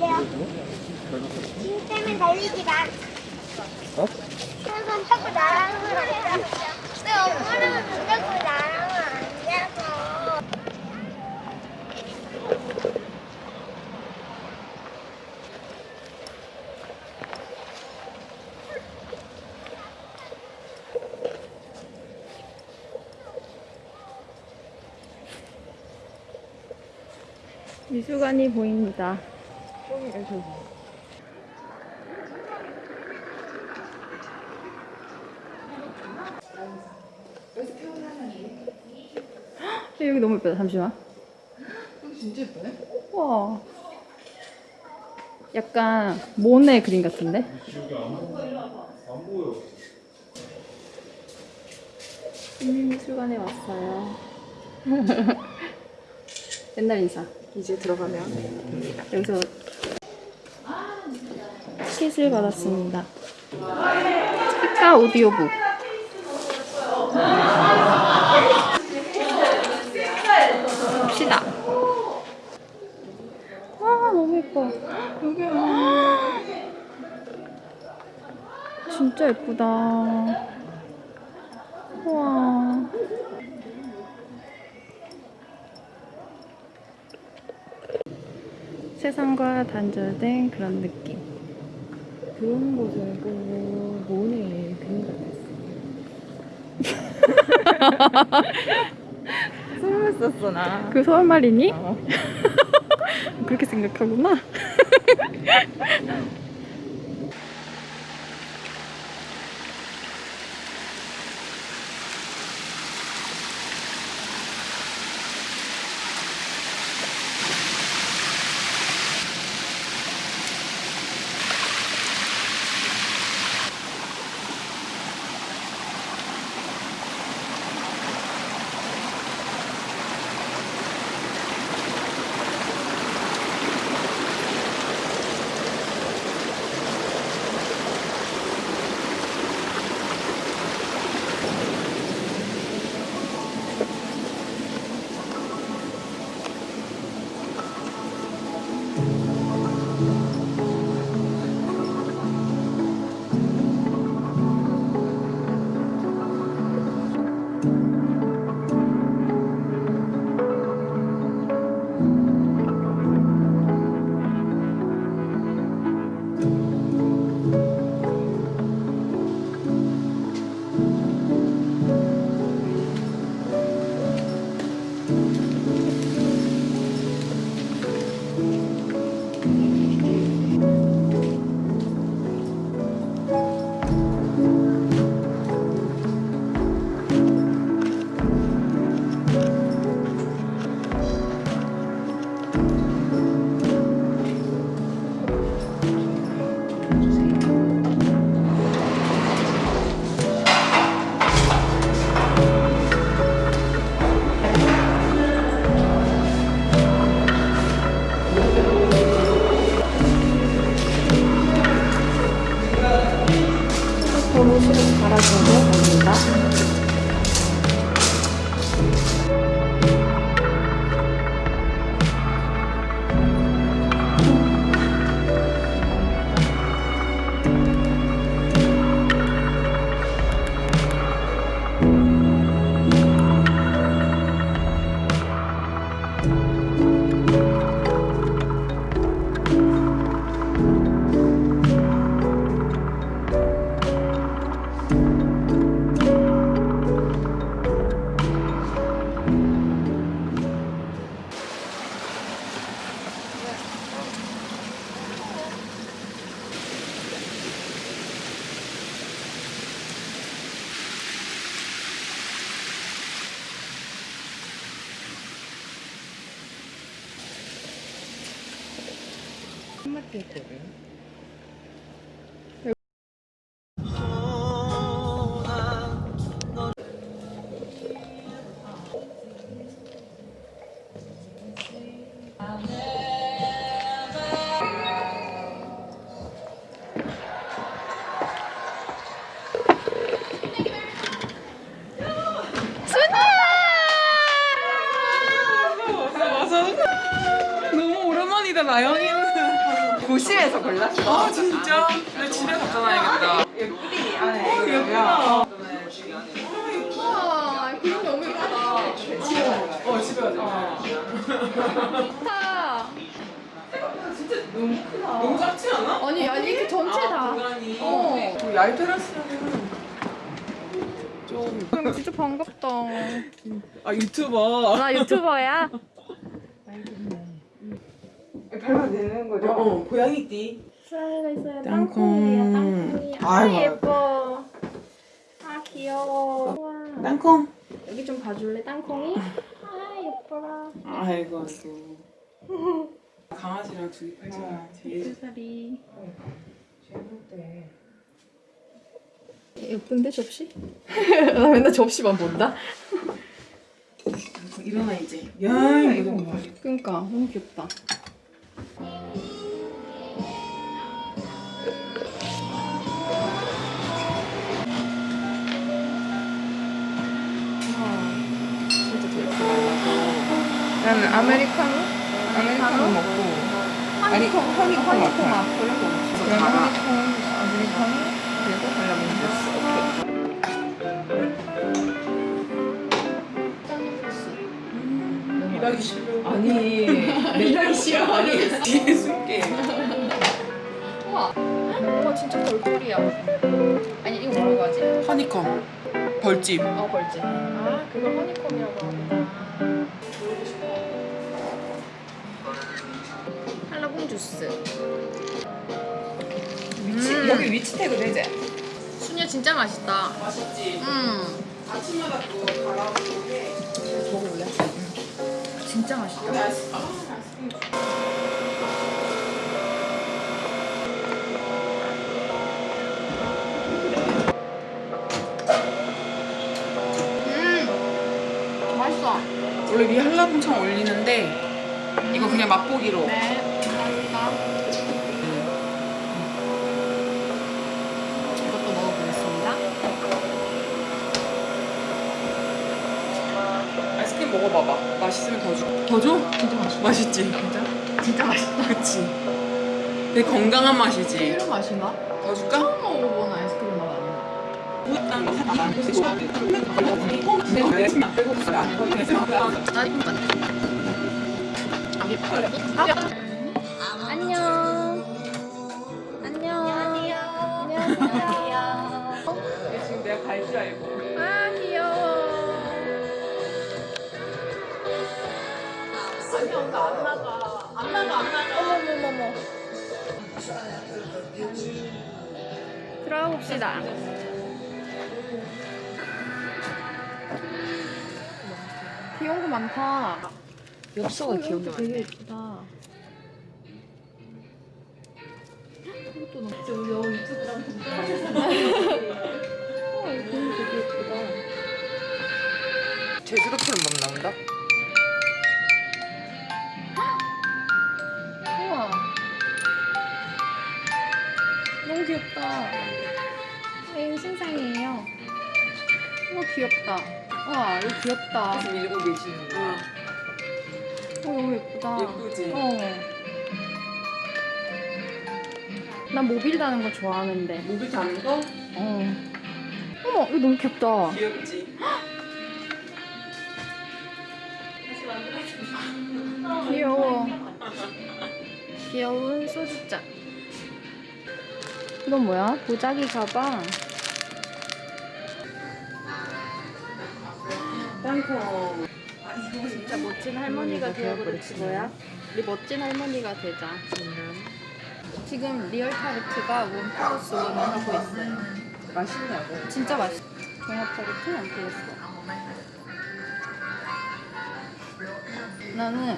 달려. 힘 때문에 달리지 마. 어? 그래서 자꾸 나랑은 안 돼. 내 엄마랑은 자꾸 나랑은 안 돼서. 미술관이 보입니다. 헉, 여기 너무 예쁘다. 잠시만. 여기 진짜 예쁘네. 와. 약간 모네 그림 같은데? 국민미술관에 왔어요. 옛날 인사. 이제 들어가면 여기서 티켓을 받았습니다. 스피카 오디오북. 봅시다. 와 너무 예뻐. 진짜 예쁘다. 와. 세상과 단절된 그런 느낌. 그런 곳을 보고 모네 그림 같았어. 설마 썼어 나. 그 서울 말이니? 어. 그렇게 생각하구나. 도로실을 갈아주는 겁니다. 한마디 진짜? 나 집에 갖다 놔야겠다. 뿌리 안에 이거 예쁘다. 우와, 그림 너무 예쁘다. 어 집에 가자. 너무 작지 않아? 아니, 아니, 이렇게 전체 다. 어. 그 야외 테라스는 좀. 진짜 반갑다. 아 유튜버. 나 유튜버야? 밟아도 되는 거죠? 어 고양이띠. 있어요. 땅콩이야. 아이고. 아, 예뻐. 아, 귀여워. 우와. 땅콩. 여기 좀 봐줄래, 땅콩이? 아, 예뻐라. 아이고 아이고. 강아지랑 둘이 팔잖아. 뒤에. 살이. 재밌대. 예쁜데, 접시? 나 맨날 접시만 본다. 일어나 이제. 야 이거 봐. 그니까, 너무 귀엽다. 나는 아메리카노? 아메리카노 먹고. 아니, 허니콤 허니콤 아파. 앞 그런 거 없어. 그럼 허니콤, 아메리카노, 그리고 발라본 주스. 오케이. 일하기 싫어. 아니, 일하기 싫어. 아니. 뒤에 숨게. 우와. 우와, 진짜 별꼴이야. 아니, 이거 뭐라고 하지? 허니콤. 벌집. 어, 벌지. 아, 그걸 허니콤이라고 하구나. 주스. 위치, 음. 여기 위치 태그 되지? 순이야 진짜 맛있다. 맛있지. 음, 아침마다 그거 갈아오는데. 먹어볼래? 진짜 맛있다. 음, 맛있어. 원래 위 한라봉창 올리는데 이거 그냥 맛보기로. 네, 감사합니다. 이것도 먹어보겠습니다. 아이스크림 먹어봐봐. 맛있으면 더 줘. 더 줘? 진짜 맛있어. 맛있지. 진짜? 진짜 맛있다. 그치. 되게 건강한 맛이지. 이런 나? 더 줄까? 처음 먹어본 아이스크림 맛 아니야. 같아. 안녕. 안녕. 안녕하세요. 지금 내가 갈 줄 알고. 아 귀여워. 어머머머머. 들어가 봅시다. 귀여운 거 많다. 엽서가 귀여운 거 되게 예쁘다. 이것도 나 진짜 우리 여 유튜브랑. 어, 이거 되게 예쁘다. 제주도 필름 나온다? 우와. 너무 귀엽다. 이거 신상이에요. 우와, 귀엽다. 와, 이거 귀엽다. 지금 밀고 계시는 거. 응. 어, 너무 예쁘다. 예쁘지? 어. 난 모빌 다는 거 좋아하는데. 모빌 다는 거? 어. 어머, 이거 너무 귀엽다. 귀엽지. 귀여워. 귀여운 소주잔. 이건 뭐야? 도자기 가방. 땅콩. 진짜 멋진 할머니가 되어버렸지 뭐야? 우리 멋진 할머니가 되자. 지금 real 타르트가 one plus one을 하고 있어요. 맛있냐고. 진짜 맛있어. 종합 타르트 만 원. 나는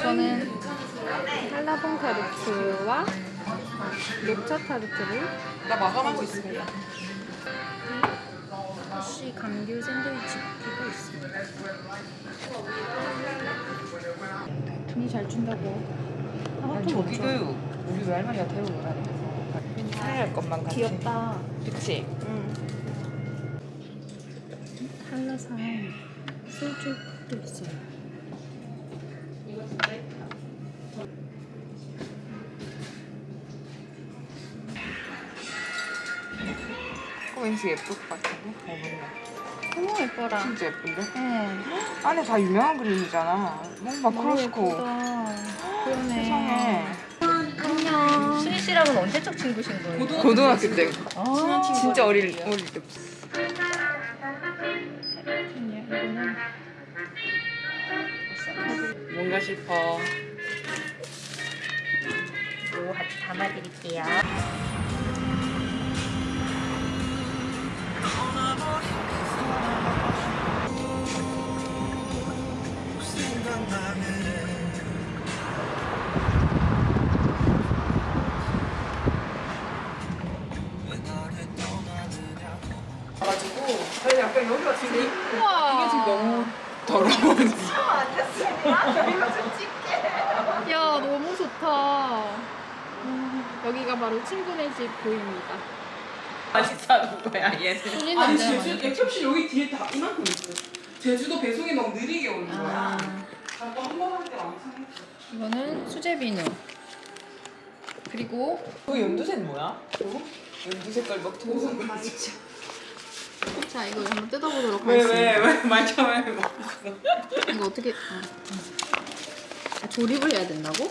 저는 한라봉 타르트와 녹차 타르트를 나 마감하고 있습니다. 쌀국수 감귤 샌드위치 피고 있습니다. 돈이 잘 준다고. 아, 저기도 우리 외할머니가 데리고 오라는 할 것만 같이. 귀엽다. 그치? 응. 한라산 소주도 있어요. 이거 진짜 Thank. 왠지 예쁠 것 같은데? 어, 맞네. 너무 예뻐라. 진짜 예쁜데? 응. 안에 다 유명한 그림이잖아. 뭔가 너무 크로스코. 예쁘다. 그러네. 세상에. 안녕. 수희 씨랑은 언제적 친구신 거예요? 고등학교 때. 아, 진짜 어릴, 어릴 때. 뭔가 싶어. 요 같이 담아드릴게요. 가지고 저희 약간 여기가 지금 우와. 지금 너무 더러워. 야, 너무 좋다. 음, 여기가 바로 친구네 집 보입니다. 사는 거야 얘는. 소리는 아니 제주 많이 액cep시 여기 뒤에 다 이만큼 있어. 제주도 배송이 너무 느리게 오는 거야. 아, 자꾸 한 번 할때 왕창 했어. 이거는 수제 비누. 그리고 그 연두색 뭐야? 연두 색깔 막 도서 자 이거 한번 뜯어보도록 왜 하겠습니다. 왜왜 말참을 막 이거 어떻게? 아, 아, 조립을 해야 된다고?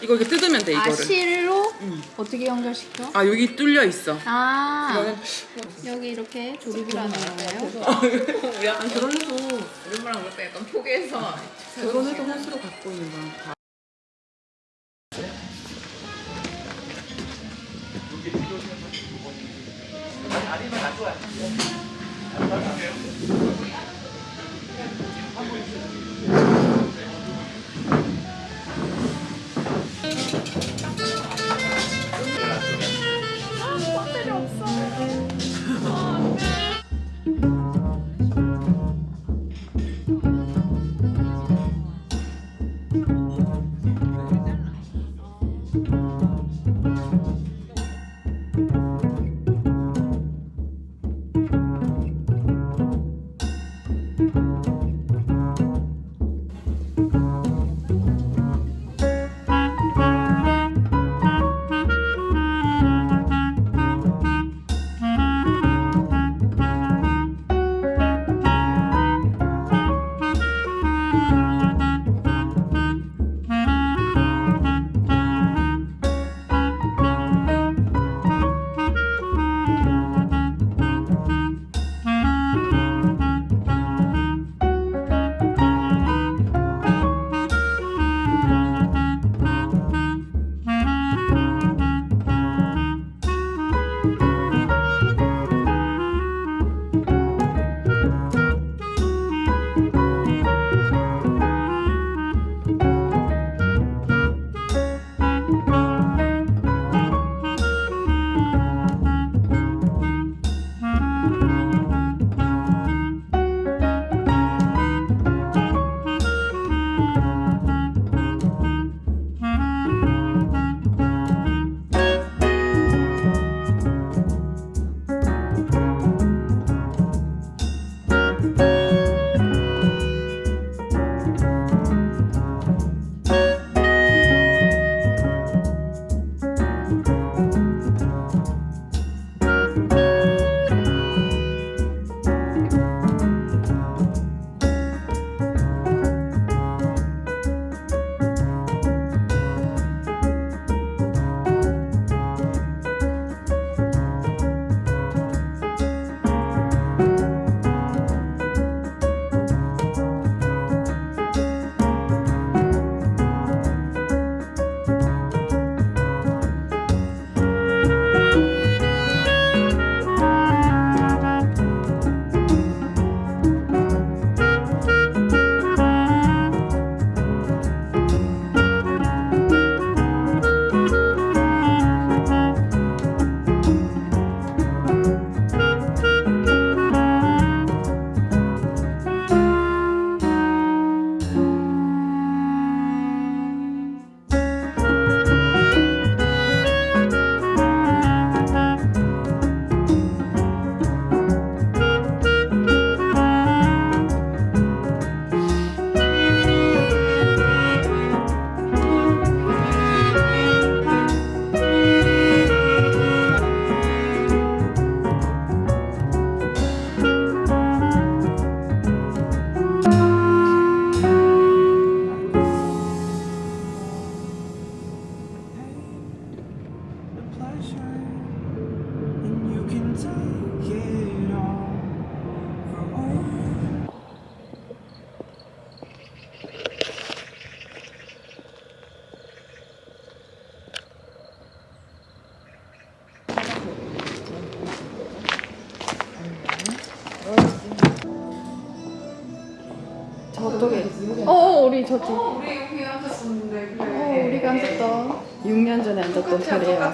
이거 이렇게 뜯으면 돼아 이거를. 실로 응. 어떻게 연결시켜? 아 여기 뚫려 있어. 아 이거는 여기 이렇게 조립을 하는 거예요? 우리 아니 그런데도 우리랑 그럴 때 약간 포기해서 그런데도 호수로 갖고 있는 거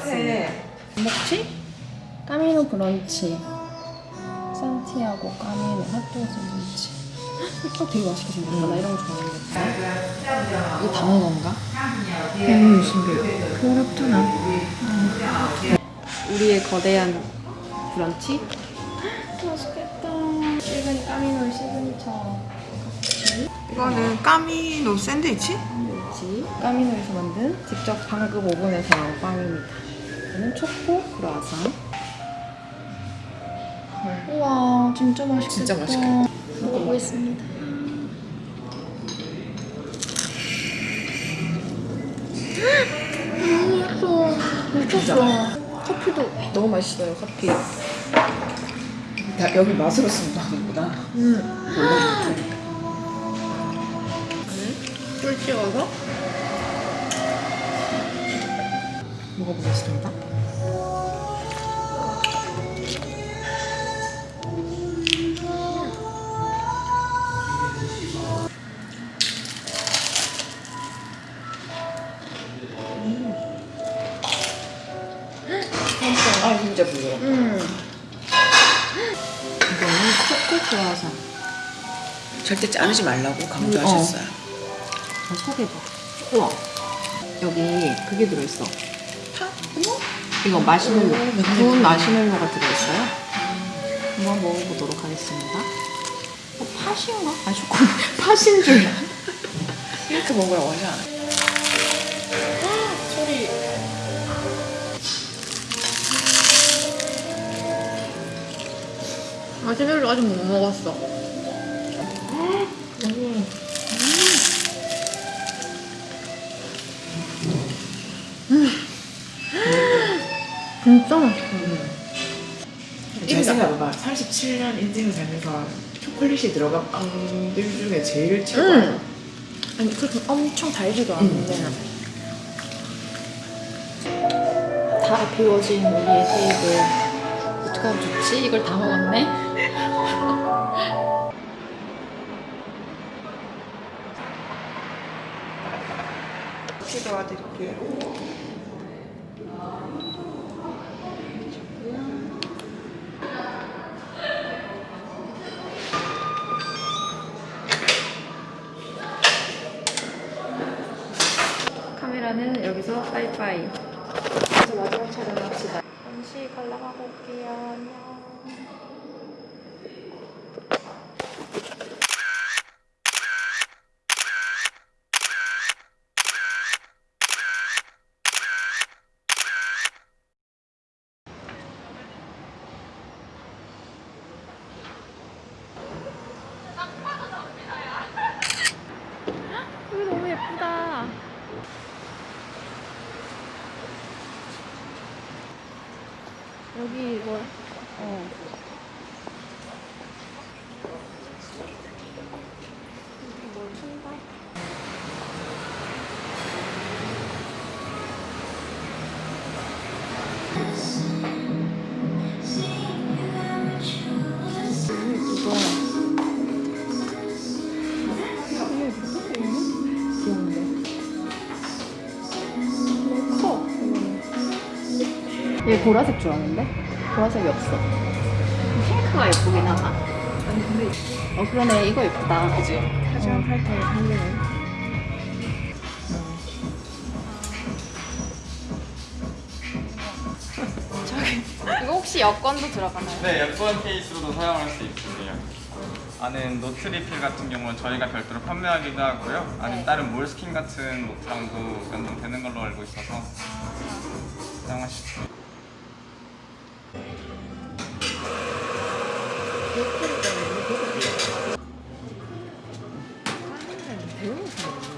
자리에 왔습니다. 먹지? 까미노 브런치. 산티아고 까미노 핫도그 브런치. 이거 되게 맛있게 생겼다. 나 이런 거 좋아하는데. 이거 담은 건가? 음, 신기해. 그렇구나. 우리의 거대한 브런치? 맛있겠다. 일본 까미노 시그니처. 이거는 까미노 샌드위치? 뭐지? 까미노에서 만든 직접 방금 오븐에서 나온 빵입니다. 이거는 초코 크루아상. 우와, 진짜 맛있겠다. 진짜 맛있겠다. 먹어보겠습니다. 너무 맛있어. 미쳤어. 커피도 너무 맛있어요, 커피. 다 여기 맛으로 쓰는 거 아니구나. 꿀 찍어서 먹어보겠습니다. 아 진짜 부드러워. 음. 이거는 초코 크루아상. 절대 자르지 말라고 강조하셨어요. 어, 소개봐. 우와. 여기 그게 들어있어. 이거 마시멜로. 구운 마시멜로가 들어있어요. 한번 먹어보도록 하겠습니다. 어, 팥인가? 아, 초코. 팥인 줄. 이렇게 하지 않아요? 소리. 마시멜로 아직 못 먹었어. 진짜 맛있어. 잘 생각해봐. 37년 인생을 살면서 초콜릿이 들어간 빵들 중에 제일 최고야. 음. 아니 그렇게 엄청 달지도 않은데 다 비워진 우리의 테이블 어떡하면 좋지? 이걸 다 먹었네? 도와드릴게요. 카메라는 여기서 빠이빠이. 이제 마지막 촬영 합시다. 잠시 갈라가고 올게요. 안녕 얘 보라색 좋아하는데? 보라색이 없어. 핑크가 예쁘긴 하다. 아니 근데 어 그러네 이거 예쁘다. 그지? 하지만 살리네. 저기 이거 혹시 여권도 들어가나요? 네, 여권 케이스로도 사용할 수 있으세요. 안에 노트 리필 같은 경우는 저희가 별도로 판매하기도 하고요. 아니면 다른 몰스킨 같은 속장도 연동되는 걸로 알고 있어서 사용하실 수 있어